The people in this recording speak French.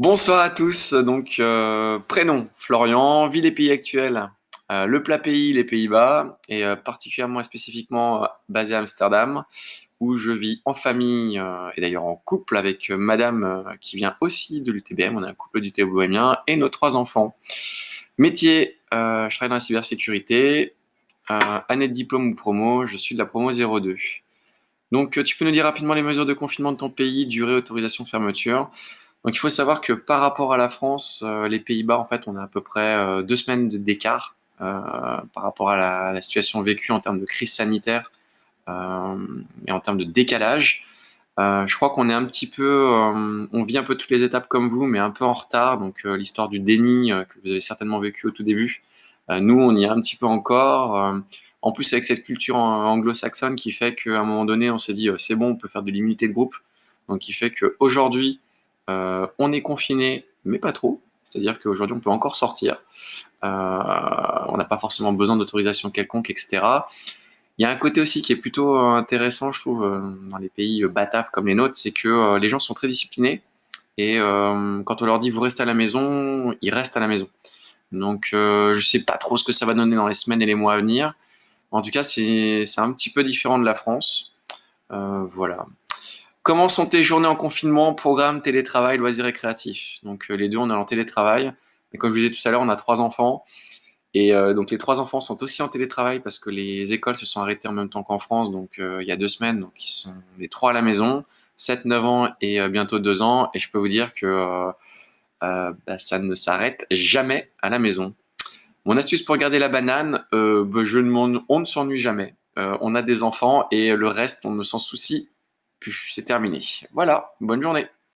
Bonsoir à tous, donc euh, prénom Florian, ville et pays actuels, euh, le plat pays les Pays-Bas et euh, particulièrement et spécifiquement basé à Amsterdam où je vis en famille et d'ailleurs en couple avec madame qui vient aussi de l'UTBM, on est un couple du bohémien et nos trois enfants. Métier, je travaille dans la cybersécurité, année de diplôme ou promo, je suis de la promo 02. Donc tu peux nous dire rapidement les mesures de confinement de ton pays, durée, autorisation, fermeture donc il faut savoir que par rapport à la France, euh, les Pays-Bas, en fait, on a à peu près euh, deux semaines d'écart euh, par rapport à la, situation vécue en termes de crise sanitaire et en termes de décalage. je crois qu'on est un petit peu, on vit un peu toutes les étapes comme vous, mais un peu en retard. Donc l'histoire du déni que vous avez certainement vécu au tout début, nous on y est un petit peu encore. en plus avec cette culture anglo-saxonne qui fait qu'à un moment donné on s'est dit c'est bon, on peut faire de l'immunité de groupe. Donc qui fait qu'aujourd'hui euh, on est confiné, mais pas trop. C'est-à-dire qu'aujourd'hui, on peut encore sortir. Euh, on n'a pas forcément besoin d'autorisation quelconque, etc. Il y a un côté aussi qui est plutôt intéressant, je trouve, euh, dans les pays bataves comme les nôtres, c'est que les gens sont très disciplinés. Et quand on leur dit vous restez à la maison, ils restent à la maison. Donc je ne sais pas trop ce que ça va donner dans les semaines et les mois à venir. En tout cas, c'est un petit peu différent de la France. voilà. Comment sont tes journées en confinement, programme, télétravail, loisirs récréatifs? Donc euh, les deux, on est en télétravail. Et comme je vous disais tout à l'heure, on a trois enfants. Et euh, donc les trois enfants sont aussi en télétravail parce que les écoles se sont arrêtées en même temps qu'en France, donc euh, il y a deux semaines. Donc ils sont les trois à la maison, 7, 9 ans et bientôt 2 ans. Et je peux vous dire que bah, ça ne s'arrête jamais à la maison. Mon astuce pour garder la banane, bah, je ne on ne s'ennuie jamais. on a des enfants et le reste, on ne s'en soucie c'est terminé. Voilà, bonne journée.